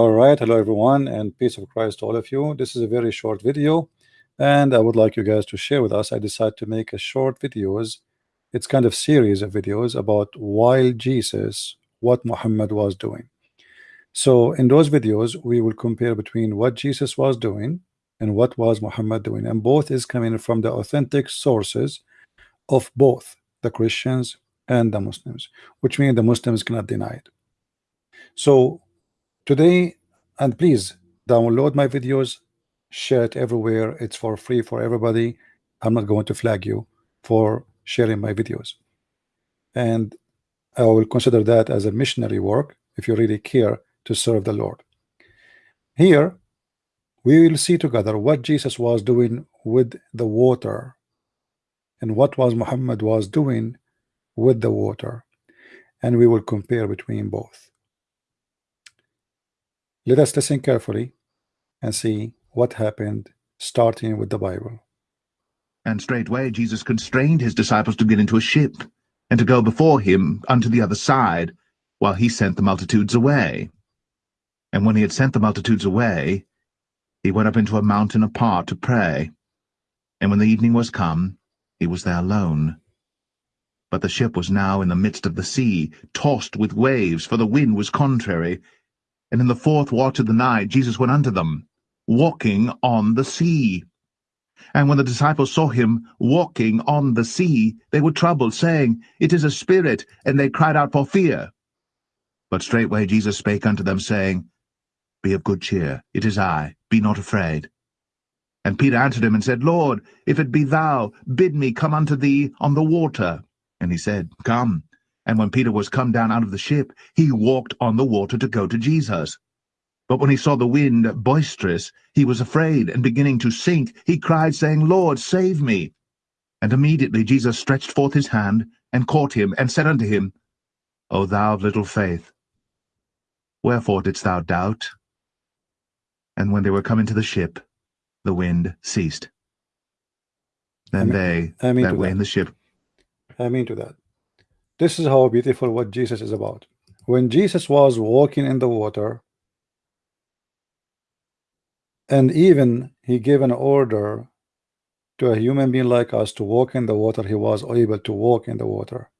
All right, hello everyone, and peace of Christ to all of you. This is a very short video, and I would like you guys to share with us. I decided to make a short videos. It's kind of series of videos about while Jesus, what Muhammad was doing. So in those videos, we will compare between what Jesus was doing and what was Muhammad doing, and both is coming from the authentic sources of both the Christians and the Muslims, which means the Muslims cannot deny it. So today and please download my videos share it everywhere. It's for free for everybody. I'm not going to flag you for sharing my videos. And I will consider that as a missionary work if you really care to serve the Lord. Here we will see together what Jesus was doing with the water and what was Muhammad was doing with the water. And we will compare between both let us listen carefully and see what happened, starting with the Bible. And straightway Jesus constrained his disciples to get into a ship, and to go before him unto the other side, while he sent the multitudes away. And when he had sent the multitudes away, he went up into a mountain apart to pray. And when the evening was come, he was there alone. But the ship was now in the midst of the sea, tossed with waves, for the wind was contrary, and in the fourth watch of the night Jesus went unto them, walking on the sea. And when the disciples saw him walking on the sea, they were troubled, saying, It is a spirit, and they cried out for fear. But straightway Jesus spake unto them, saying, Be of good cheer, it is I, be not afraid. And Peter answered him and said, Lord, if it be thou, bid me come unto thee on the water. And he said, Come. And when Peter was come down out of the ship, he walked on the water to go to Jesus. But when he saw the wind boisterous, he was afraid, and beginning to sink, he cried, saying, Lord, save me. And immediately Jesus stretched forth his hand, and caught him, and said unto him, O thou of little faith, wherefore didst thou doubt? And when they were come into the ship, the wind ceased. Then they I mean that were that. in the ship I mean to that. This is how beautiful what Jesus is about. When Jesus was walking in the water, and even he gave an order to a human being like us to walk in the water, he was able to walk in the water.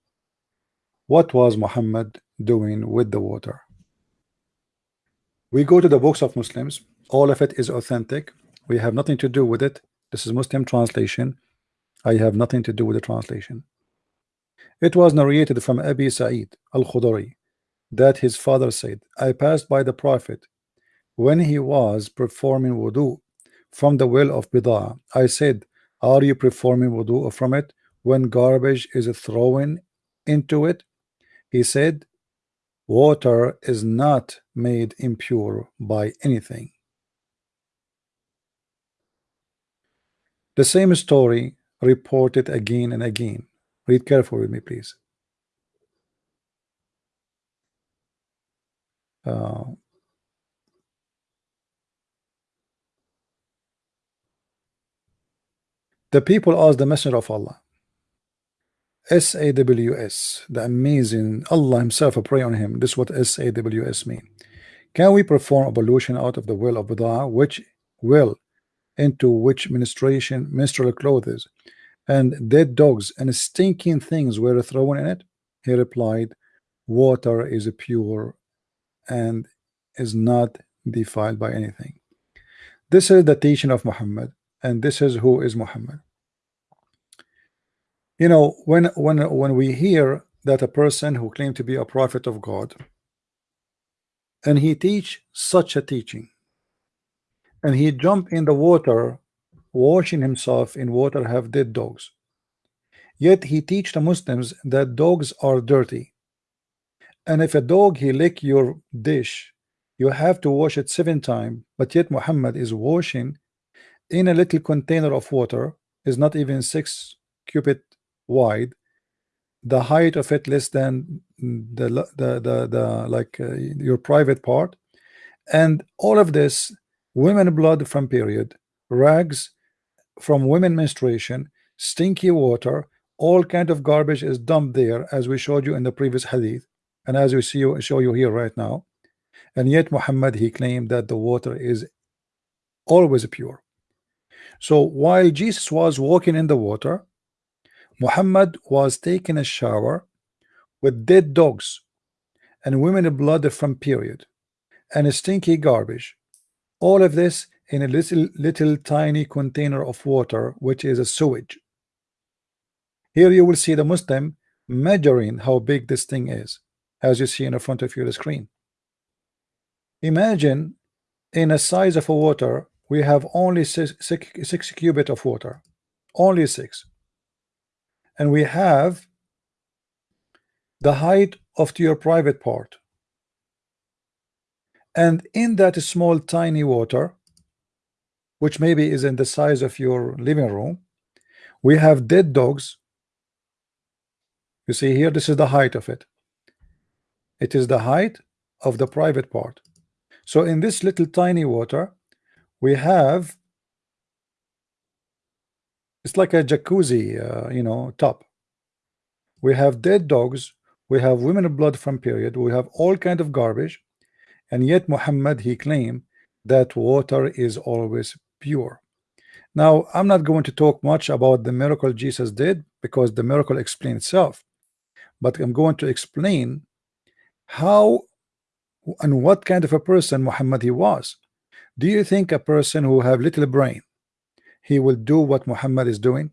What was Muhammad doing with the water? We go to the books of Muslims, all of it is authentic. We have nothing to do with it. This is Muslim translation. I have nothing to do with the translation. It was narrated from Abi Sa'id al-Khudri that his father said, I passed by the Prophet when he was performing wudu from the well of Bidah. I said, Are you performing wudu from it when garbage is thrown into it? He said, Water is not made impure by anything. The same story reported again and again Read carefully with me, please. Uh, the people asked the messenger of Allah. SAWS the amazing Allah himself pray on him. This is what SAWS mean. Can we perform ablution out of the will of Buda'ah which will into which ministration menstrual clothes and dead dogs and stinking things were thrown in it? He replied, Water is pure and is not defiled by anything. This is the teaching of Muhammad, and this is who is Muhammad. You know, when when when we hear that a person who claimed to be a prophet of God and he teach such a teaching and he jump in the water washing himself in water have dead dogs. Yet he teach the Muslims that dogs are dirty. And if a dog he lick your dish, you have to wash it seven times. But yet Muhammad is washing in a little container of water, is not even six cubit wide. The height of it less than the the the, the like uh, your private part, and all of this women blood from period, rags from women menstruation, stinky water, all kind of garbage is dumped there, as we showed you in the previous hadith, and as we see you show you here right now. and yet Muhammad he claimed that the water is always pure so while Jesus was walking in the water Muhammad was taking a shower with dead dogs and women blood from period and stinky garbage all of this in a little little tiny container of water which is a sewage. Here you will see the Muslim measuring how big this thing is as you see in the front of your screen. Imagine in a size of a water we have only six, six, six cubit of water only six. And we have the height of your private part. And in that small tiny water which maybe is in the size of your living room. We have dead dogs. You see here this is the height of it. It is the height of the private part. So in this little tiny water we have it's like a jacuzzi uh, you know top. We have dead dogs. We have women blood from period. We have all kind of garbage. And yet Muhammad he claimed that water is always pure. Now I'm not going to talk much about the miracle Jesus did because the miracle explains itself but I'm going to explain how and what kind of a person Muhammad he was. Do you think a person who have little brain he will do what Muhammad is doing?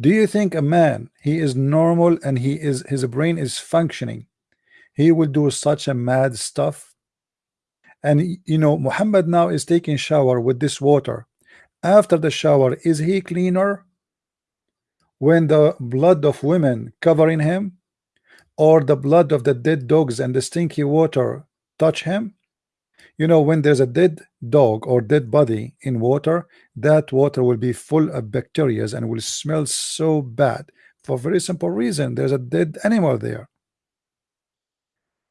Do you think a man he is normal and he is his brain is functioning he will do such a mad stuff and you know Muhammad now is taking shower with this water. After the shower is he cleaner? When the blood of women covering him? Or the blood of the dead dogs and the stinky water touch him? You know when there's a dead dog or dead body in water that water will be full of bacteria and will smell so bad for very simple reason. There's a dead animal there.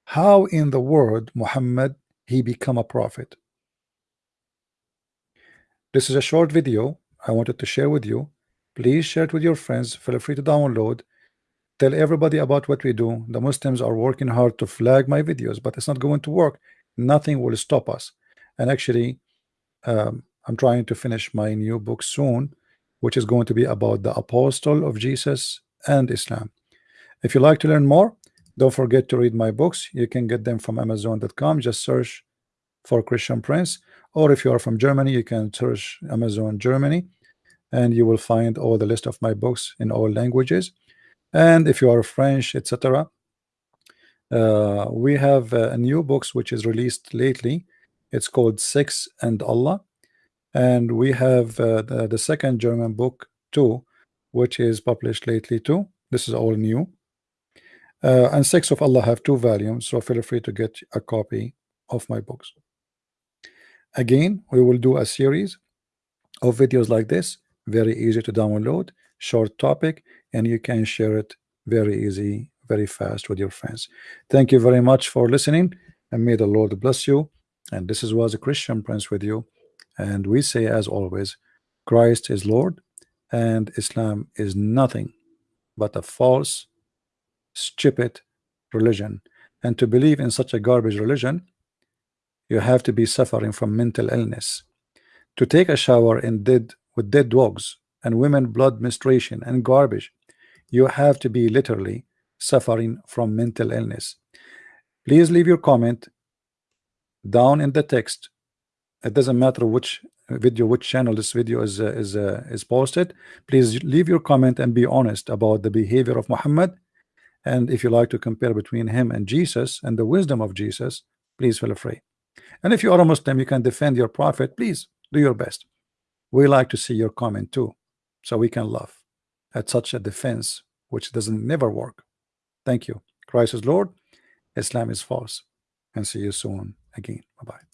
How in the world Muhammad he become a prophet. This is a short video I wanted to share with you. Please share it with your friends. Feel free to download. Tell everybody about what we do. The Muslims are working hard to flag my videos but it's not going to work. Nothing will stop us. And actually um, I'm trying to finish my new book soon which is going to be about the apostle of Jesus and Islam. If you like to learn more don't forget to read my books. You can get them from amazon.com just search for Christian Prince. Or if you are from Germany you can search Amazon Germany and you will find all the list of my books in all languages. And if you are French etc uh, we have uh, a new books which is released lately. It's called Sex and Allah. And we have uh, the, the second German book too which is published lately too. This is all new uh, and Sex of Allah have two volumes so feel free to get a copy of my books. Again we will do a series of videos like this very easy to download short topic and you can share it very easy very fast with your friends. Thank you very much for listening and may the Lord bless you. And this is was a Christian Prince with you. And we say as always Christ is Lord and Islam is nothing but a false stupid religion. And to believe in such a garbage religion you have to be suffering from mental illness. To take a shower in dead with dead dogs and women blood menstruation and garbage you have to be literally suffering from mental illness. Please leave your comment down in the text. It doesn't matter which video which channel this video is uh, is uh, is posted. Please leave your comment and be honest about the behavior of Muhammad and if you like to compare between him and Jesus and the wisdom of Jesus please feel free and if you are a Muslim you can defend your prophet please do your best we like to see your comment too so we can laugh at such a defense which doesn't never work Thank you. Christ is Lord. Islam is false. And see you soon again. Bye bye.